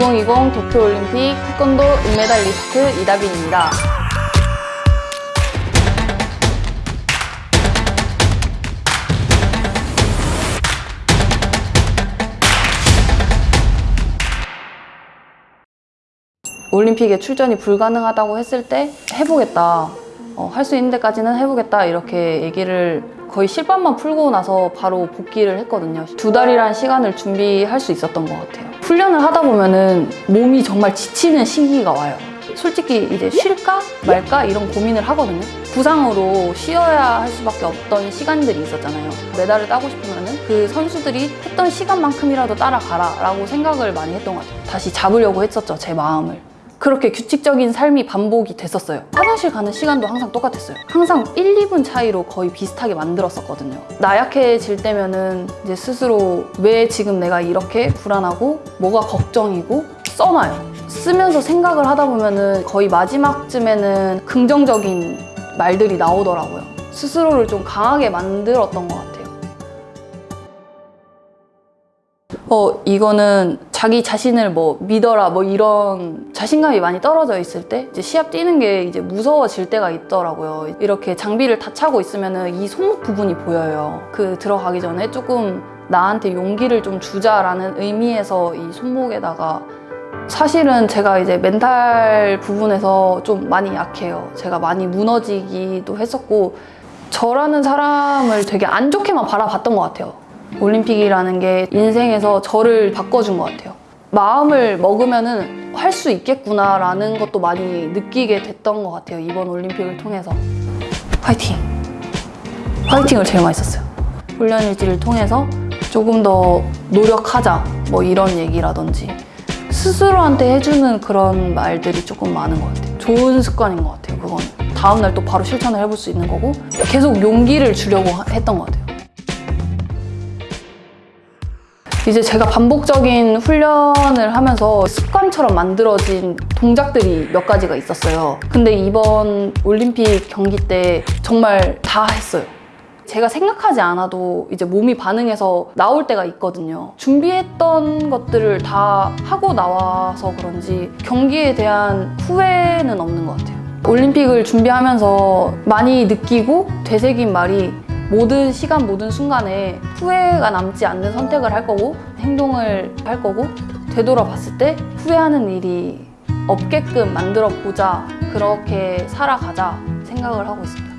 2020 도쿄올림픽 태권도 은메달 리스트 이다빈입니다. 올림픽에 출전이 불가능하다고 했을 때 해보겠다. 할수 있는 데까지는 해보겠다. 이렇게 얘기를 거의 실밥만 풀고 나서 바로 복귀를 했거든요. 두 달이란 시간을 준비할 수 있었던 것 같아요. 훈련을 하다 보면 은 몸이 정말 지치는 시기가 와요. 솔직히 이제 쉴까 말까 이런 고민을 하거든요. 부상으로 쉬어야 할 수밖에 없던 시간들이 있었잖아요. 메달을 따고 싶으면은 그 선수들이 했던 시간만큼이라도 따라가라 라고 생각을 많이 했던 것 같아요. 다시 잡으려고 했었죠, 제 마음을. 그렇게 규칙적인 삶이 반복이 됐었어요. 화장실 가는 시간도 항상 똑같았어요. 항상 1, 2분 차이로 거의 비슷하게 만들었었거든요. 나약해질 때면은 이제 스스로 왜 지금 내가 이렇게 불안하고 뭐가 걱정이고 써놔요. 쓰면서 생각을 하다 보면은 거의 마지막쯤에는 긍정적인 말들이 나오더라고요. 스스로를 좀 강하게 만들었던 것 같아요. 어, 이거는 자기 자신을 뭐 믿어라 뭐 이런 자신감이 많이 떨어져 있을 때 이제 시합 뛰는 게 이제 무서워질 때가 있더라고요. 이렇게 장비를 다 차고 있으면은 이 손목 부분이 보여요. 그 들어가기 전에 조금 나한테 용기를 좀 주자라는 의미에서 이 손목에다가 사실은 제가 이제 멘탈 부분에서 좀 많이 약해요. 제가 많이 무너지기도 했었고 저라는 사람을 되게 안 좋게만 바라봤던 것 같아요. 올림픽이라는 게 인생에서 저를 바꿔준 것 같아요. 마음을 먹으면은 할수 있겠구나라는 것도 많이 느끼게 됐던 것 같아요. 이번 올림픽을 통해서. 화이팅! 화이팅을 제일 많이 썼어요. 훈련 일지를 통해서 조금 더 노력하자 뭐 이런 얘기라든지 스스로한테 해주는 그런 말들이 조금 많은 것 같아요. 좋은 습관인 것 같아요. 그건 다음날 또 바로 실천을 해볼 수 있는 거고 계속 용기를 주려고 하- 했던 것 같아요. 이제 제가 반복적인 훈련을 하면서 습관처럼 만들어진 동작들이 몇 가지가 있었어요. 근데 이번 올림픽 경기 때 정말 다 했어요. 제가 생각하지 않아도 이제 몸이 반응해서 나올 때가 있거든요. 준비했던 것들을 다 하고 나와서 그런지 경기에 대한 후회는 없는 것 같아요. 올림픽을 준비하면서 많이 느끼고 되새긴 말이 모든 시간, 모든 순간에 후회가 남지 않는 선택을 할 거고 행동을 할 거고 되돌아봤을 때 후회하는 일이 없게끔 만들어 보자 그렇게 살아가자 생각을 하고 있습니다.